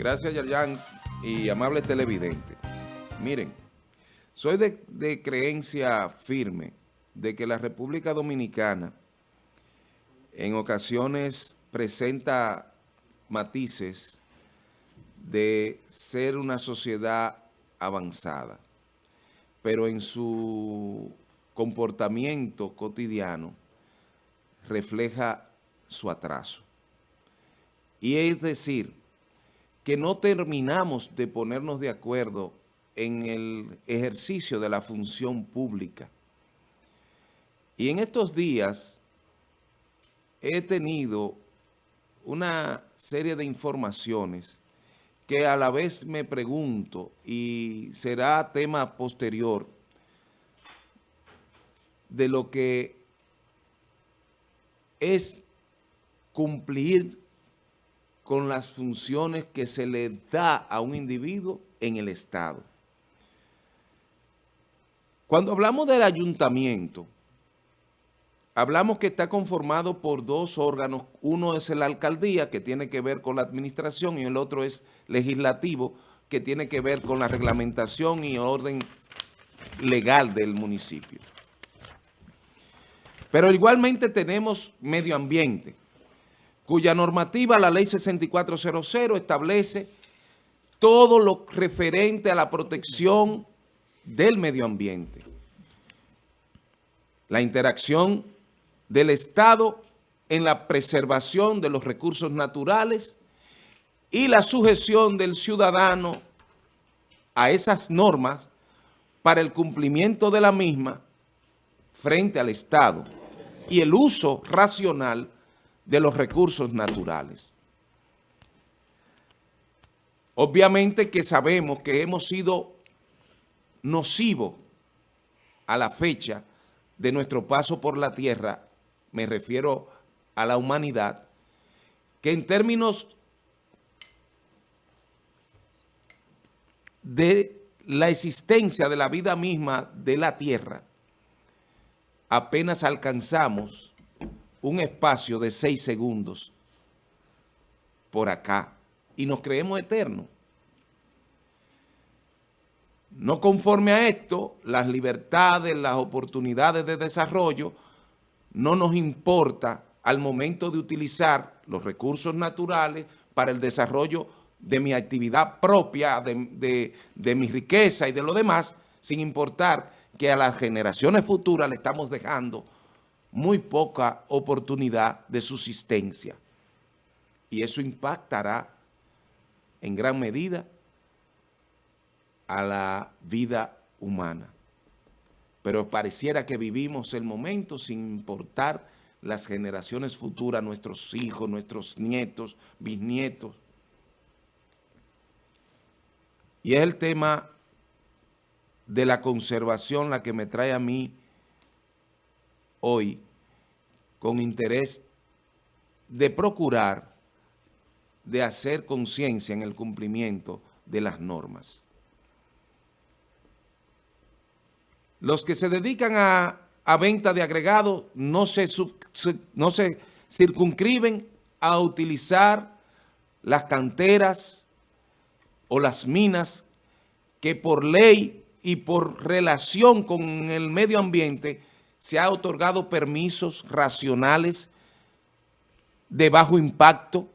Gracias, Yayan, y amable televidente. Miren, soy de, de, creencia firme de que la República Dominicana en ocasiones presenta matices de ser una sociedad avanzada, pero en su comportamiento cotidiano refleja su atraso. Y es decir, que no terminamos de ponernos de acuerdo en el ejercicio de la función pública. Y en estos días he tenido una serie de informaciones que a la vez me pregunto, y será tema posterior, de lo que es cumplir con las funciones que se le da a un individuo en el Estado. Cuando hablamos del ayuntamiento, hablamos que está conformado por dos órganos. Uno es la alcaldía, que tiene que ver con la administración, y el otro es legislativo, que tiene que ver con la reglamentación y orden legal del municipio. Pero igualmente tenemos medio ambiente, cuya normativa, la ley 6400, establece todo lo referente a la protección del medio ambiente. La interacción del Estado en la preservación de los recursos naturales y la sujeción del ciudadano a esas normas para el cumplimiento de la misma frente al Estado y el uso racional de los recursos naturales. Obviamente que sabemos que hemos sido nocivos a la fecha de nuestro paso por la tierra, me refiero a la humanidad, que en términos de la existencia de la vida misma de la tierra, apenas alcanzamos un espacio de seis segundos por acá y nos creemos eternos. No conforme a esto, las libertades, las oportunidades de desarrollo no nos importa al momento de utilizar los recursos naturales para el desarrollo de mi actividad propia, de, de, de mi riqueza y de lo demás, sin importar que a las generaciones futuras le estamos dejando muy poca oportunidad de subsistencia. Y eso impactará en gran medida a la vida humana. Pero pareciera que vivimos el momento sin importar las generaciones futuras, nuestros hijos, nuestros nietos, bisnietos. Y es el tema de la conservación la que me trae a mí hoy con interés de procurar, de hacer conciencia en el cumplimiento de las normas. Los que se dedican a, a venta de agregado no se, no se circunscriben a utilizar las canteras o las minas que por ley y por relación con el medio ambiente se ha otorgado permisos racionales de bajo impacto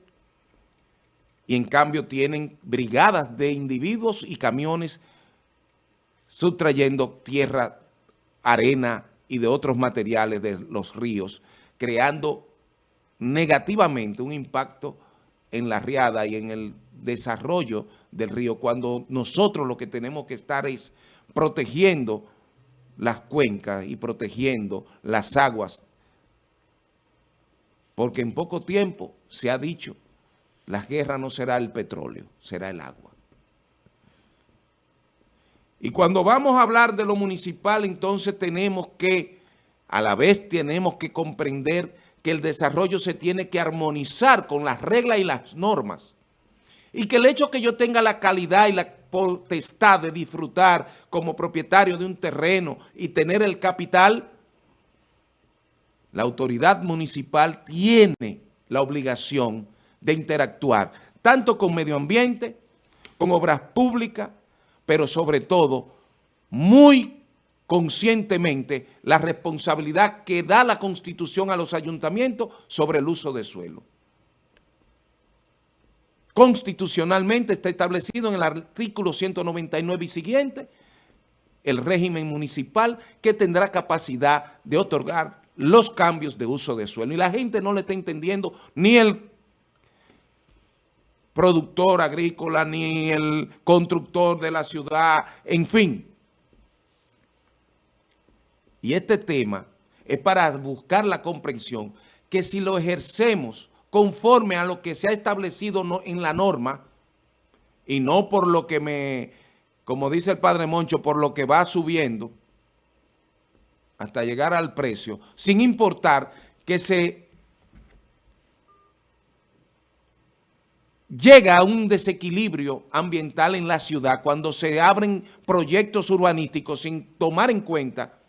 y en cambio tienen brigadas de individuos y camiones sustrayendo tierra, arena y de otros materiales de los ríos, creando negativamente un impacto en la riada y en el desarrollo del río, cuando nosotros lo que tenemos que estar es protegiendo las cuencas y protegiendo las aguas. Porque en poco tiempo se ha dicho, la guerra no será el petróleo, será el agua. Y cuando vamos a hablar de lo municipal, entonces tenemos que, a la vez tenemos que comprender que el desarrollo se tiene que armonizar con las reglas y las normas. Y que el hecho que yo tenga la calidad y la potestad de disfrutar como propietario de un terreno y tener el capital, la autoridad municipal tiene la obligación de interactuar, tanto con medio ambiente, con obras públicas, pero sobre todo muy conscientemente la responsabilidad que da la Constitución a los ayuntamientos sobre el uso de suelo. Constitucionalmente está establecido en el artículo 199 y siguiente el régimen municipal que tendrá capacidad de otorgar los cambios de uso de suelo. Y la gente no le está entendiendo ni el productor agrícola, ni el constructor de la ciudad, en fin. Y este tema es para buscar la comprensión que si lo ejercemos conforme a lo que se ha establecido en la norma y no por lo que me, como dice el padre Moncho, por lo que va subiendo hasta llegar al precio, sin importar que se llega a un desequilibrio ambiental en la ciudad cuando se abren proyectos urbanísticos sin tomar en cuenta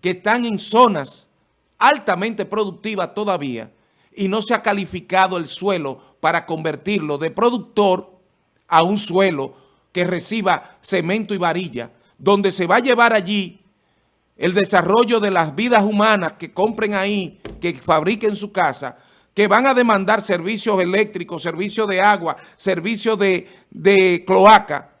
que están en zonas altamente productivas todavía y no se ha calificado el suelo para convertirlo de productor a un suelo que reciba cemento y varilla, donde se va a llevar allí el desarrollo de las vidas humanas que compren ahí, que fabriquen su casa, que van a demandar servicios eléctricos, servicios de agua, servicios de, cloaca.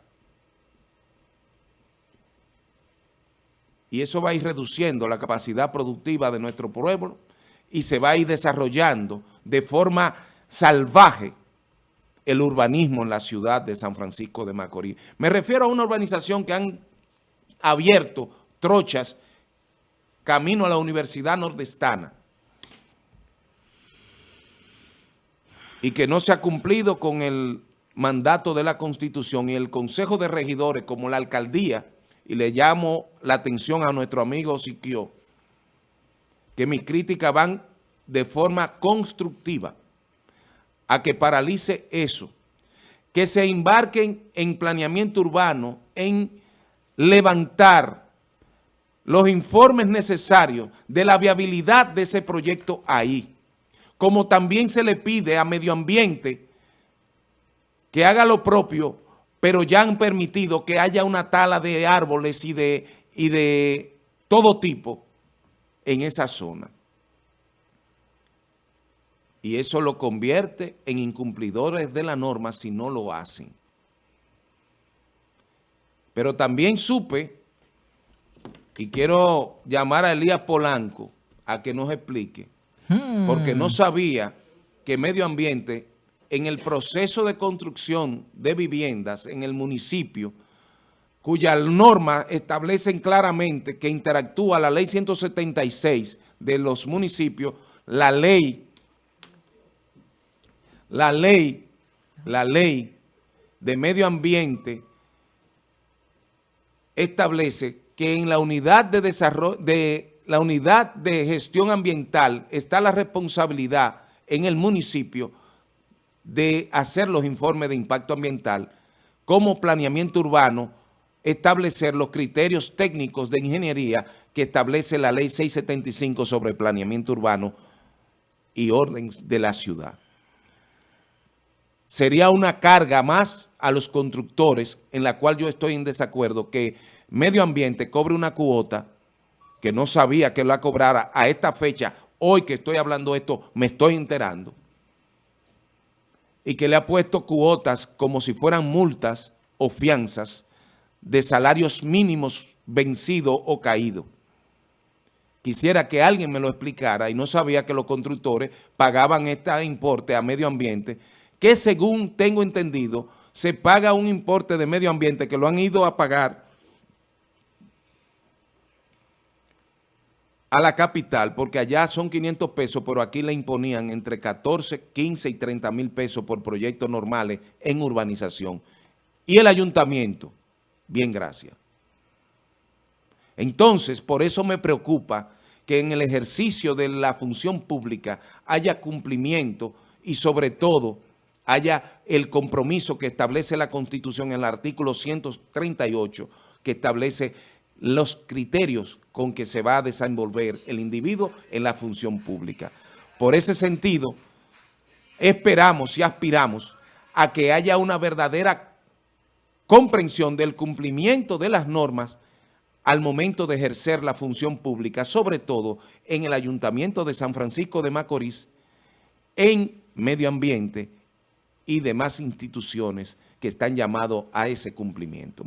Y eso va a ir reduciendo la capacidad productiva de nuestro pueblo y se va a ir desarrollando de forma salvaje el urbanismo en la ciudad de San Francisco de Macorís. Me refiero a una urbanización que han abierto trochas camino a la Universidad Nordestana y que no se ha cumplido con el mandato de la Constitución y el Consejo de Regidores como la Alcaldía, y le llamo la atención a nuestro amigo Siquio, que mis críticas van de forma constructiva a que paralice eso, que se embarquen en planeamiento urbano, en levantar los informes necesarios de la viabilidad de ese proyecto ahí como también se le pide a medio ambiente que haga lo propio, pero ya han permitido que haya una tala de árboles y de, y de todo tipo en esa zona. Y eso lo convierte en incumplidores de la norma si no lo hacen. Pero también supe, y quiero llamar a Elías Polanco a que nos explique, porque no hmm. sabía que medio ambiente en el proceso de construcción de viviendas en el municipio, cuyas normas establecen claramente que interactúa la ley 176 de los municipios, la ley, la ley, la ley de medio ambiente establece que en la unidad de desarrollo de la unidad de gestión ambiental está la responsabilidad en el municipio de hacer los informes de impacto ambiental como planeamiento urbano, establecer los criterios técnicos de ingeniería que establece la ley 675 sobre planeamiento urbano y orden de la ciudad. Sería una carga más a los constructores en la cual yo estoy en desacuerdo que medio ambiente cobre una cuota que no sabía que la cobrara a esta fecha, hoy que estoy hablando esto, me estoy enterando, y que le ha puesto cuotas como si fueran multas o fianzas de salarios mínimos vencidos o caídos. Quisiera que alguien me lo explicara y no sabía que los constructores pagaban este importe a medio ambiente, que según tengo entendido, se paga un importe de medio ambiente que lo han ido a pagar a la capital, porque allá son 500 pesos, pero aquí le imponían entre 14, 15 y 30 mil pesos por proyectos normales en urbanización. Y el ayuntamiento, bien, gracias. Entonces, por eso me preocupa que en el ejercicio de la función pública haya cumplimiento y sobre todo haya el compromiso que establece la Constitución en el artículo 138, que establece los criterios con que se va a desenvolver el individuo en la función pública. Por ese sentido, esperamos y aspiramos a que haya una verdadera comprensión del cumplimiento de las normas al momento de ejercer la función pública, sobre todo en el Ayuntamiento de San Francisco de Macorís, en medio ambiente y demás instituciones que están llamados a ese cumplimiento.